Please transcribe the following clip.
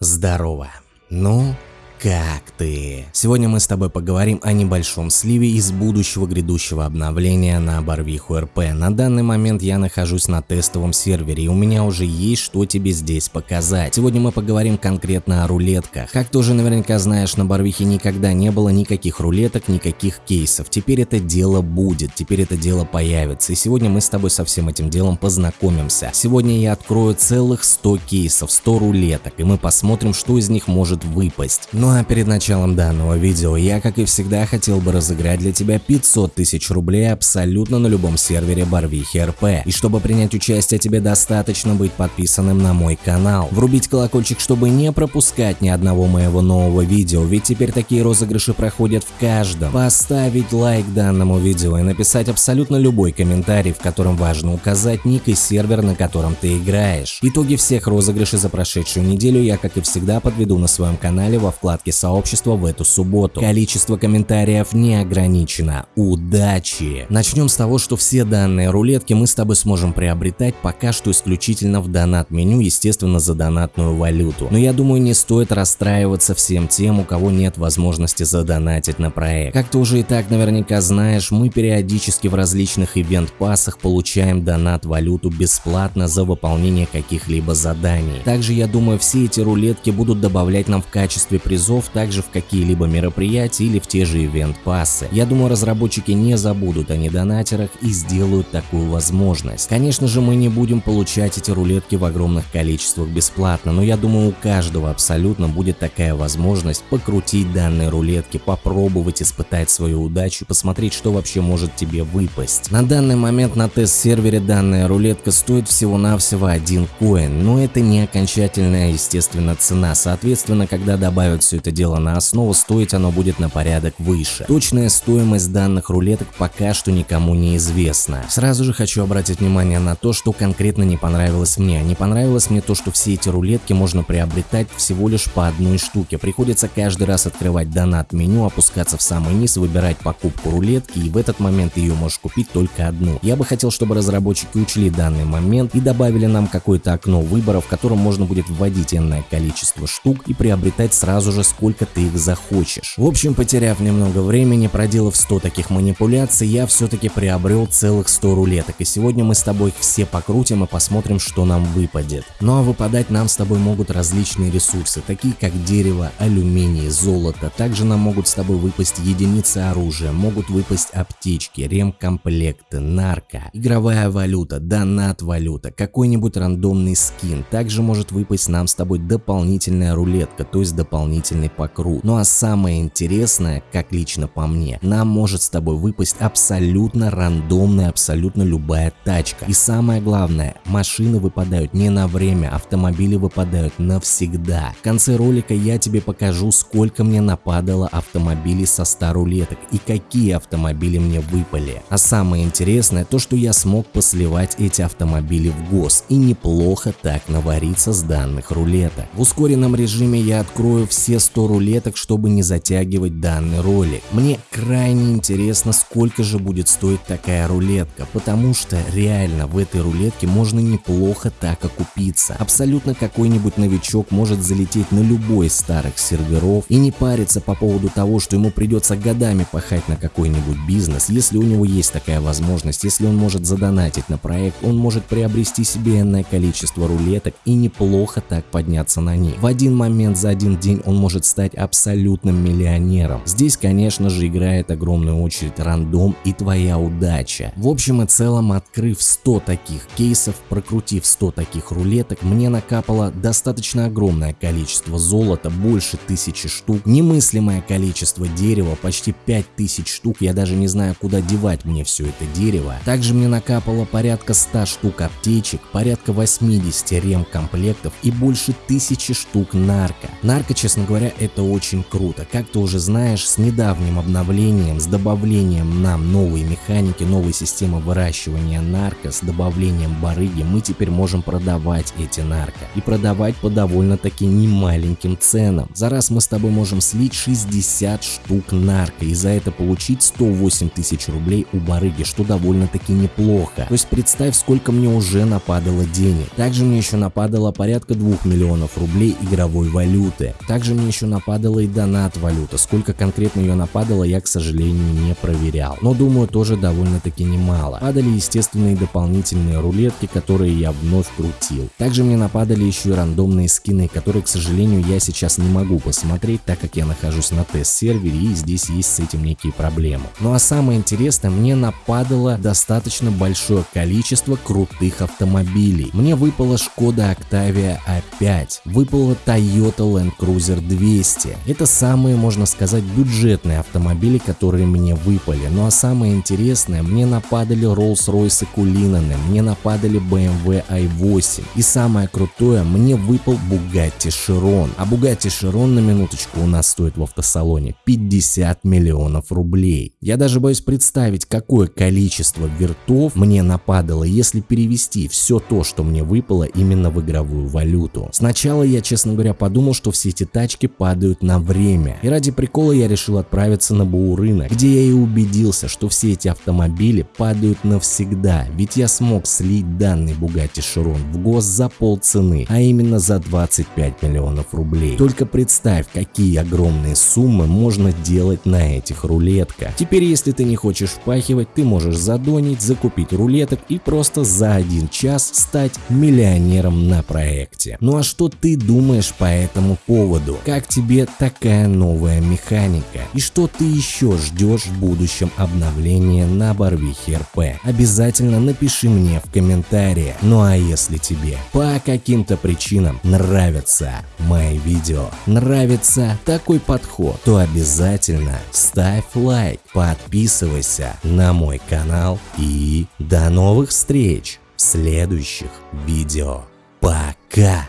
Здорово. Ну, как ты? Сегодня мы с тобой поговорим о небольшом сливе из будущего грядущего обновления на Барвиху РП. На данный момент я нахожусь на тестовом сервере и у меня уже есть что тебе здесь показать. Сегодня мы поговорим конкретно о рулетках. Как ты уже наверняка знаешь, на Барвихе никогда не было никаких рулеток, никаких кейсов. Теперь это дело будет, теперь это дело появится. И сегодня мы с тобой со всем этим делом познакомимся. Сегодня я открою целых 100 кейсов, 100 рулеток и мы посмотрим, что из них может выпасть. Но ну а перед началом данного видео я, как и всегда, хотел бы разыграть для тебя 500 тысяч рублей абсолютно на любом сервере Барвихи РП. И чтобы принять участие, тебе достаточно быть подписанным на мой канал. Врубить колокольчик, чтобы не пропускать ни одного моего нового видео, ведь теперь такие розыгрыши проходят в каждом. Поставить лайк данному видео и написать абсолютно любой комментарий, в котором важно указать ник и сервер, на котором ты играешь. Итоги всех розыгрышей за прошедшую неделю я, как и всегда, подведу на своем канале во вкладке вкладке сообщества в эту субботу. Количество комментариев не ограничено. Удачи! Начнем с того, что все данные рулетки мы с тобой сможем приобретать пока что исключительно в донат-меню, естественно за донатную валюту. Но я думаю не стоит расстраиваться всем тем, у кого нет возможности задонатить на проект. Как ты уже и так наверняка знаешь, мы периодически в различных ивент-пассах получаем донат-валюту бесплатно за выполнение каких-либо заданий. Также я думаю все эти рулетки будут добавлять нам в качестве призов призов также в какие-либо мероприятия или в те же ивент-пассы. Я думаю, разработчики не забудут о недонатерах и сделают такую возможность. Конечно же, мы не будем получать эти рулетки в огромных количествах бесплатно, но я думаю, у каждого абсолютно будет такая возможность покрутить данные рулетки, попробовать испытать свою удачу, посмотреть, что вообще может тебе выпасть. На данный момент на тест-сервере данная рулетка стоит всего-навсего один коин, но это не окончательная, естественно, цена. Соответственно, когда добавят все это дело на основу, стоить оно будет на порядок выше. Точная стоимость данных рулеток пока что никому не известна. Сразу же хочу обратить внимание на то, что конкретно не понравилось мне. Не понравилось мне то, что все эти рулетки можно приобретать всего лишь по одной штуке. Приходится каждый раз открывать донат меню, опускаться в самый низ, выбирать покупку рулетки и в этот момент ее можешь купить только одну. Я бы хотел, чтобы разработчики учли данный момент и добавили нам какое-то окно выбора, в котором можно будет вводить энное количество штук и приобретать сразу же сколько ты их захочешь. В общем, потеряв немного времени, проделав 100 таких манипуляций, я все-таки приобрел целых 100 рулеток, и сегодня мы с тобой их все покрутим и посмотрим, что нам выпадет. Ну а выпадать нам с тобой могут различные ресурсы, такие как дерево, алюминий, золото. Также нам могут с тобой выпасть единицы оружия, могут выпасть аптечки, ремкомплекты, нарко, игровая валюта, донат-валюта, какой-нибудь рандомный скин. Также может выпасть нам с тобой дополнительная рулетка, то есть дополнительный дополнительный покрут. Ну а самое интересное, как лично по мне, нам может с тобой выпасть абсолютно рандомная, абсолютно любая тачка. И самое главное, машины выпадают не на время, автомобили выпадают навсегда. В конце ролика я тебе покажу, сколько мне нападало автомобилей со 100 рулеток и какие автомобили мне выпали. А самое интересное, то что я смог посливать эти автомобили в ГОС и неплохо так навариться с данных рулеток. В ускоренном режиме я открою все 100 рулеток, чтобы не затягивать данный ролик. Мне крайне интересно, сколько же будет стоить такая рулетка, потому что реально в этой рулетке можно неплохо так окупиться. Абсолютно какой-нибудь новичок может залететь на любой из старых серверов и не париться по поводу того, что ему придется годами пахать на какой-нибудь бизнес. Если у него есть такая возможность, если он может задонатить на проект, он может приобрести себе энное количество рулеток и неплохо так подняться на них. В один момент за один день он может может стать абсолютным миллионером. Здесь, конечно же, играет огромную очередь рандом и твоя удача. В общем и целом, открыв 100 таких кейсов, прокрутив 100 таких рулеток, мне накапало достаточно огромное количество золота, больше тысячи штук, немыслимое количество дерева, почти 5000 штук, я даже не знаю, куда девать мне все это дерево. Также мне накапало порядка 100 штук аптечек, порядка 80 ремкомплектов и больше тысячи штук нарко. Нарко, честно говоря, говоря, это очень круто. Как ты уже знаешь, с недавним обновлением, с добавлением нам новой механики, новой системы выращивания нарко, с добавлением барыги, мы теперь можем продавать эти нарко. И продавать по довольно-таки немаленьким ценам. За раз мы с тобой можем слить 60 штук нарко и за это получить 108 тысяч рублей у барыги, что довольно-таки неплохо. То есть представь, сколько мне уже нападало денег. Также мне еще нападало порядка 2 миллионов рублей игровой валюты. Также мне еще нападала и донат валюта. Сколько конкретно ее нападало, я, к сожалению, не проверял. Но думаю, тоже довольно-таки немало. Падали естественные дополнительные рулетки, которые я вновь крутил. Также мне нападали еще и рандомные скины, которые, к сожалению, я сейчас не могу посмотреть, так как я нахожусь на тест-сервере и здесь есть с этим некие проблемы. Ну а самое интересное, мне нападало достаточно большое количество крутых автомобилей. Мне выпала Шкода Octavia A5, выпала Toyota Land Cruiser 200. Это самые, можно сказать, бюджетные автомобили, которые мне выпали. Ну а самое интересное, мне нападали Rolls-Royce Cullinan, мне нападали BMW i8. И самое крутое, мне выпал Bugatti Chiron. А Bugatti Chiron на минуточку у нас стоит в автосалоне 50 миллионов рублей. Я даже боюсь представить, какое количество вертов мне нападало, если перевести все то, что мне выпало именно в игровую валюту. Сначала я, честно говоря, подумал, что все эти тачки падают на время. И ради прикола я решил отправиться на БУ рынок, где я и убедился, что все эти автомобили падают навсегда, ведь я смог слить данный Bugatti Chiron в гос за полцены, а именно за 25 миллионов рублей. Только представь, какие огромные суммы можно делать на этих рулетках. Теперь, если ты не хочешь впахивать, ты можешь задонить, закупить рулеток и просто за один час стать миллионером на проекте. Ну а что ты думаешь по этому поводу? Как тебе такая новая механика? И что ты еще ждешь в будущем обновления на Барвихе РП? Обязательно напиши мне в комментариях. Ну а если тебе по каким-то причинам нравятся мои видео, нравится такой подход, то обязательно ставь лайк, подписывайся на мой канал и до новых встреч в следующих видео. Пока!